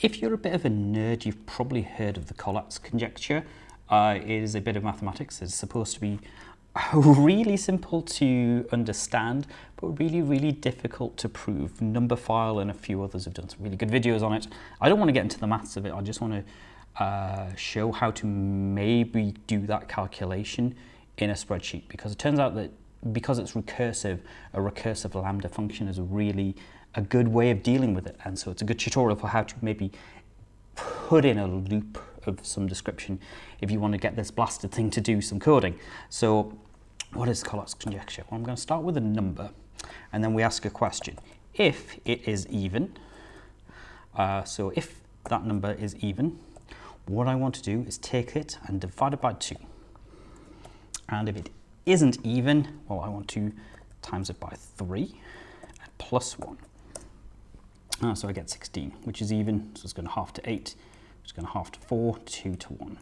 if you're a bit of a nerd, you've probably heard of the Collatz conjecture. Uh, it is a bit of mathematics. It's supposed to be really simple to understand, but really, really difficult to prove. Numberphile and a few others have done some really good videos on it. I don't want to get into the maths of it. I just want to uh, show how to maybe do that calculation in a spreadsheet because it turns out that because it's recursive, a recursive lambda function is really a good way of dealing with it. And so it's a good tutorial for how to maybe put in a loop of some description if you want to get this blasted thing to do some coding. So what is Collatz conjecture? Well, I'm going to start with a number and then we ask a question. If it is even, uh, so if that number is even, what I want to do is take it and divide it by 2. And if it isn't even, well, I want to times it by 3 and plus 1. Uh, so I get 16, which is even, so it's going to half to 8, which is going to half to 4, 2 to 1.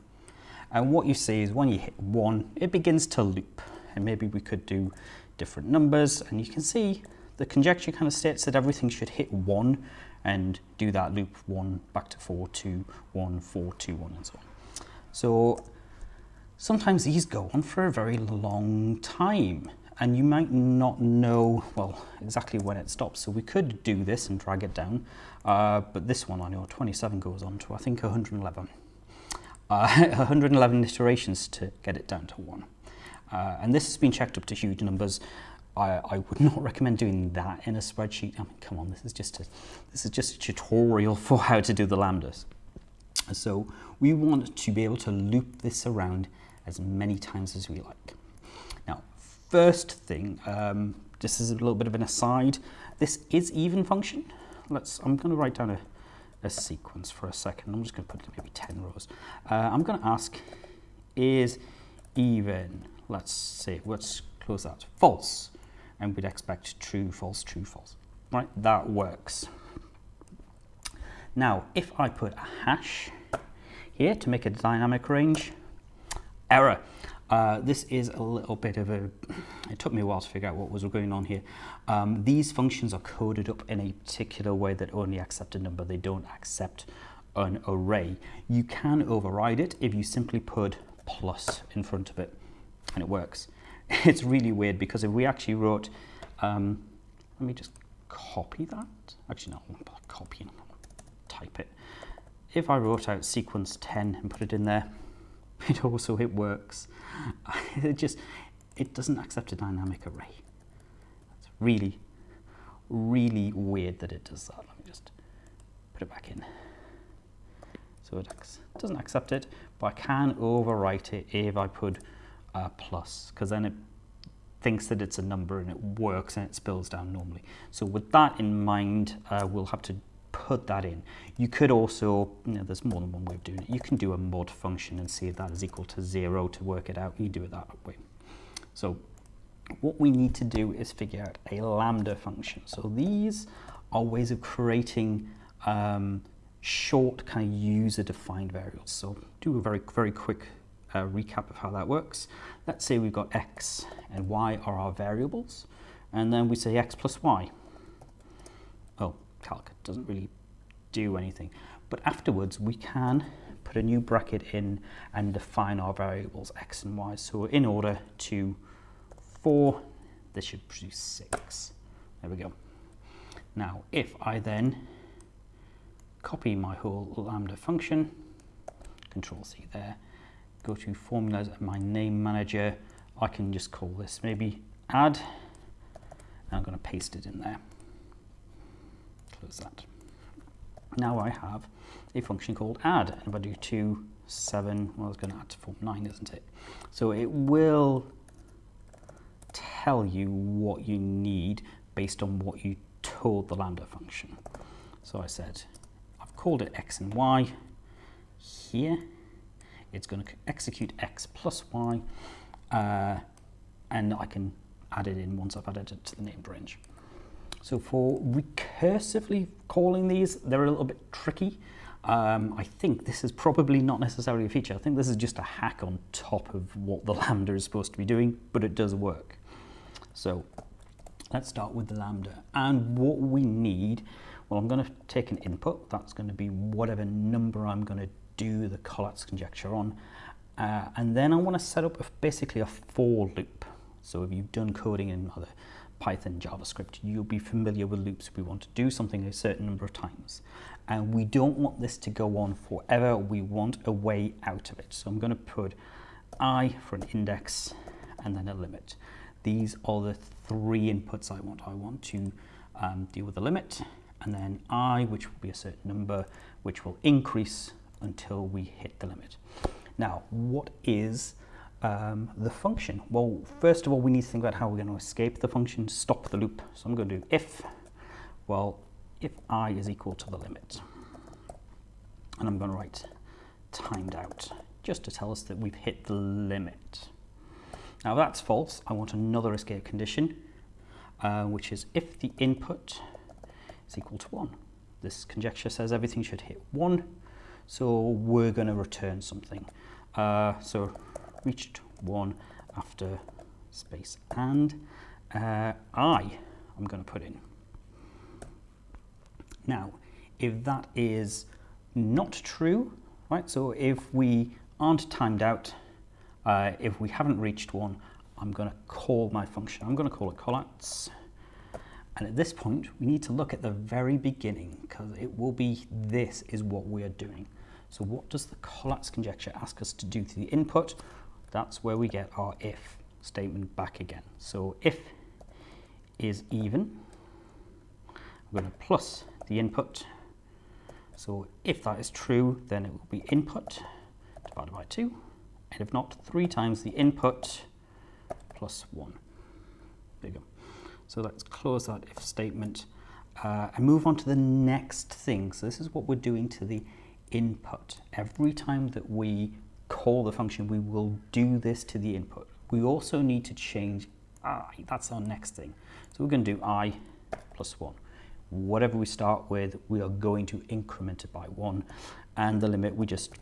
And what you see is when you hit 1, it begins to loop. And maybe we could do different numbers, and you can see the conjecture kind of states that everything should hit 1 and do that loop 1 back to 4, 2, 1, 4, 2, 1, and so on. So sometimes these go on for a very long time and you might not know, well, exactly when it stops. So we could do this and drag it down, uh, but this one I know 27 goes on to I think 111. Uh, 111 iterations to get it down to one. Uh, and this has been checked up to huge numbers. I, I, would not recommend doing that in a spreadsheet. I mean, come on, this is just a, this is just a tutorial for how to do the lambdas. So we want to be able to loop this around as many times as we like first thing, um, this is a little bit of an aside. This is even function. Let's, I'm going to write down a, a sequence for a second. I'm just going to put maybe 10 rows. Uh, I'm going to ask, is even, let's say, let's close that, false. And we'd expect true, false, true, false. Right, that works. Now, if I put a hash here to make a dynamic range, error. Uh, this is a little bit of a, it took me a while to figure out what was going on here. Um, these functions are coded up in a particular way that only accept a number. They don't accept an array. You can override it if you simply put plus in front of it and it works. It's really weird because if we actually wrote, um, let me just copy that. Actually, no, I'm copying, type it. If I wrote out sequence 10 and put it in there, it also it works. it just it doesn't accept a dynamic array. It's really, really weird that it does that. Let me just put it back in. So it doesn't accept it, but I can overwrite it if I put a plus, because then it thinks that it's a number and it works and it spills down normally. So with that in mind, uh, we'll have to put that in. You could also, you know, there's more than one way of doing it. You can do a mod function and see if that is equal to zero to work it out. You do it that way. So what we need to do is figure out a lambda function. So these are ways of creating um, short kind of user-defined variables. So do a very, very quick uh, recap of how that works. Let's say we've got x and y are our variables, and then we say x plus y Oh, calc doesn't really do anything. But afterwards, we can put a new bracket in and define our variables x and y. So in order to 4, this should produce 6. There we go. Now, if I then copy my whole lambda function, control C there, go to formulas and my name manager, I can just call this maybe add, and I'm going to paste it in there close that. Now I have a function called add, and if I do 2, 7, well, it's going to add to form 9, isn't it? So it will tell you what you need based on what you told the lambda function. So I said, I've called it x and y. Here, it's going to execute x plus y, uh, and I can add it in once I've added it to the named range. So for recursively calling these, they're a little bit tricky. Um, I think this is probably not necessarily a feature. I think this is just a hack on top of what the Lambda is supposed to be doing, but it does work. So let's start with the Lambda. And what we need, Well, I'm going to take an input. That's going to be whatever number I'm going to do the Collatz conjecture on. Uh, and then I want to set up a, basically a for loop. So if you've done coding in other Python, JavaScript, you'll be familiar with loops. We want to do something a certain number of times. And we don't want this to go on forever. We want a way out of it. So I'm going to put i for an index and then a limit. These are the three inputs I want. I want to um, deal with the limit and then i, which will be a certain number, which will increase until we hit the limit. Now, what is um, the function? Well, first of all, we need to think about how we're going to escape the function, stop the loop. So I'm going to do if, well, if i is equal to the limit. And I'm going to write timed out, just to tell us that we've hit the limit. Now, that's false, I want another escape condition, uh, which is if the input is equal to 1. This conjecture says everything should hit 1, so we're going to return something. Uh, so reached 1 after space and uh, I I'm going to put in. Now, if that is not true, right, so if we aren't timed out, uh, if we haven't reached one, I'm going to call my function. I'm going to call it Collatz. And at this point, we need to look at the very beginning because it will be this is what we are doing. So what does the Collatz conjecture ask us to do to the input? That's where we get our if statement back again. So if is even, I'm going to plus the input. So if that is true, then it will be input divided by 2. And if not, 3 times the input plus 1. There you go. So let's close that if statement uh, and move on to the next thing. So this is what we're doing to the input. Every time that we call the function, we will do this to the input. We also need to change i. That's our next thing. So we're going to do i plus 1. Whatever we start with, we are going to increment it by 1. And the limit, we just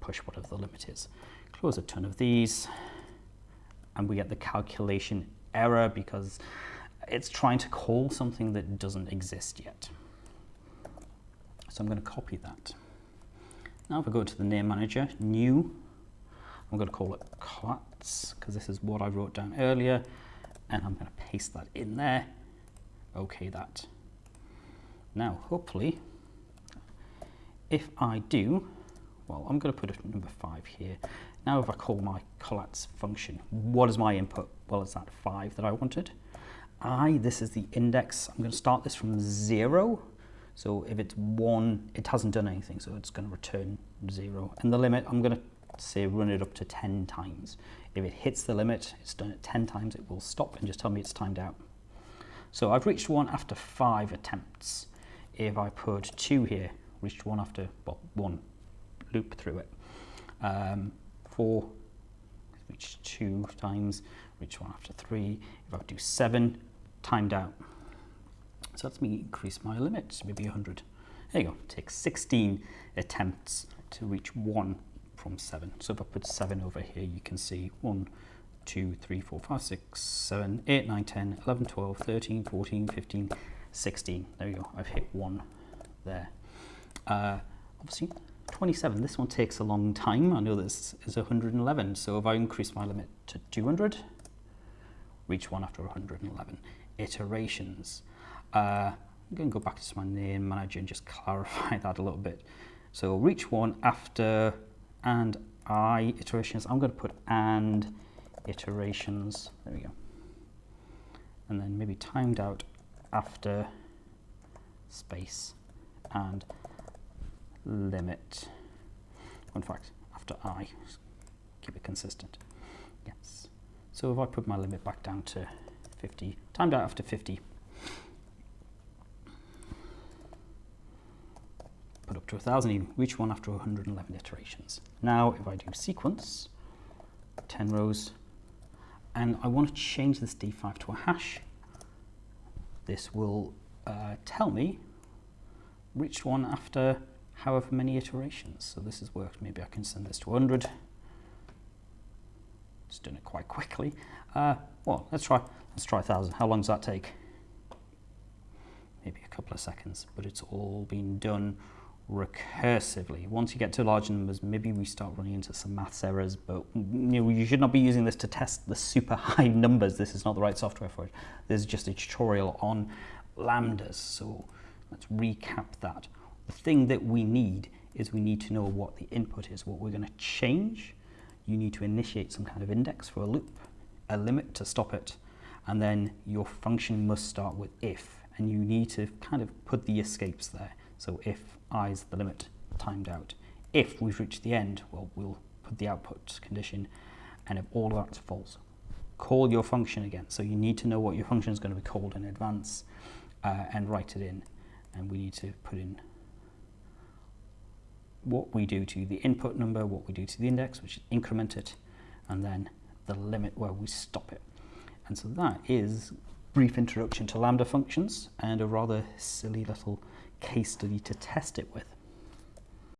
push whatever the limit is. Close a ton of these. And we get the calculation error because it's trying to call something that doesn't exist yet. So I'm going to copy that. Now if I go to the name manager, new, I'm going to call it Collatz because this is what I wrote down earlier and I'm going to paste that in there. Okay that. Now hopefully if I do, well I'm going to put a number 5 here. Now if I call my Collatz function, what is my input? Well it's that 5 that I wanted i, this is the index. I'm going to start this from 0. So if it's 1, it hasn't done anything, so it's going to return 0. And the limit, I'm going to say run it up to 10 times. If it hits the limit, it's done it 10 times, it will stop and just tell me it's timed out. So I've reached 1 after 5 attempts. If I put 2 here, reached 1 after, well, 1 loop through it. Um, 4, reached 2 times, reach 1 after 3. If I do 7, timed out. So that's me increase my limit, maybe 100. There you go, it takes 16 attempts to reach 1 from 7. So if I put 7 over here, you can see 1, 2, 3, 4, 5, 6, 7, 8, 9, 10, 11, 12, 13, 14, 15, 16. There you go, I've hit 1 there. Uh, obviously, 27, this one takes a long time. I know this is 111, so if I increase my limit to 200, reach 1 after 111 iterations. Uh, I'm going to go back to my name manager and just clarify that a little bit. So reach one after and i iterations. I'm going to put and iterations. There we go. And then maybe timed out after space and limit. In fact, after i, keep it consistent. Yes. So if I put my limit back down to 50, timed out after 50. Up to 1,000, you reach one after 111 iterations. Now, if I do sequence, 10 rows, and I want to change this d5 to a hash, this will uh, tell me reached one after however many iterations. So this has worked. Maybe I can send this to 100. Just doing it quite quickly. Uh, well, let's try Let's try 1,000. How long does that take? maybe a couple of seconds, but it's all been done recursively. Once you get to large numbers, maybe we start running into some maths errors, but you, know, you should not be using this to test the super high numbers. This is not the right software for it. This is just a tutorial on lambdas. So let's recap that. The thing that we need is we need to know what the input is, what we're going to change. You need to initiate some kind of index for a loop, a limit to stop it, and then your function must start with if, and you need to kind of put the escapes there. So if i is the limit timed out. If we've reached the end, well, we'll put the output condition, and if all of that's false, call your function again. So you need to know what your function is going to be called in advance uh, and write it in. And we need to put in what we do to the input number, what we do to the index, which is increment it, and then the limit where we stop it. And so that is brief introduction to Lambda functions and a rather silly little case study to test it with.